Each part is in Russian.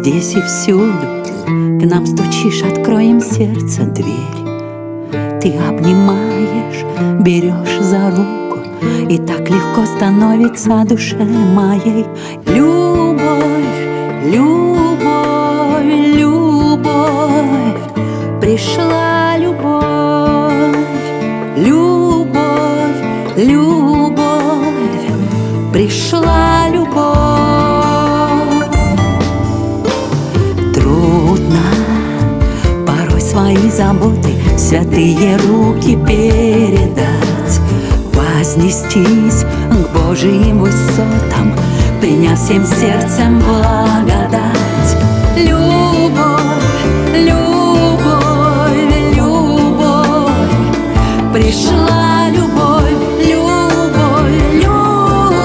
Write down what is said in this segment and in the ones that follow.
Здесь и всюду. К нам стучишь, откроем сердце дверь. Ты обнимаешь, берешь за руку И так легко становится душе моей. Любовь, любовь, любовь Пришла любовь, любовь, любовь заботы святые руки передать, вознестись к Божьим высотам, приняв всем сердцем благодать. Любовь, любовь, любовь, пришла любовь, любовь, любовь.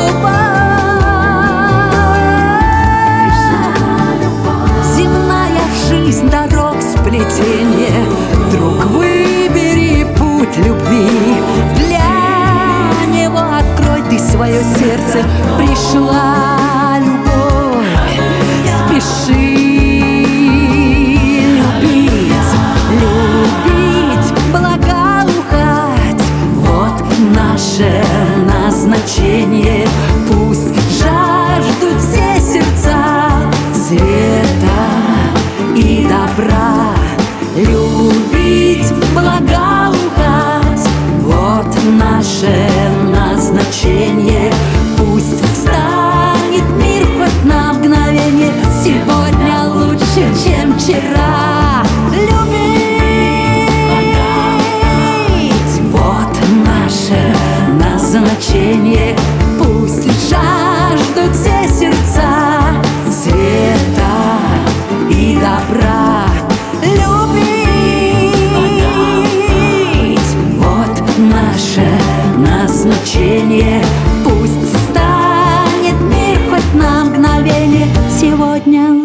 Земная жизнь дорог сплетение пришла любовь. Спеши любить, любить, благоухать. Вот наше назначение. Пусть жаждут все сердца света и добра. Любить, благоухать. Вот наше вчера Любить Вот наше назначение. Пусть жаждут все сердца Света и добра. Любить Вот наше назначение. Пусть станет мир хоть на мгновение. Сегодня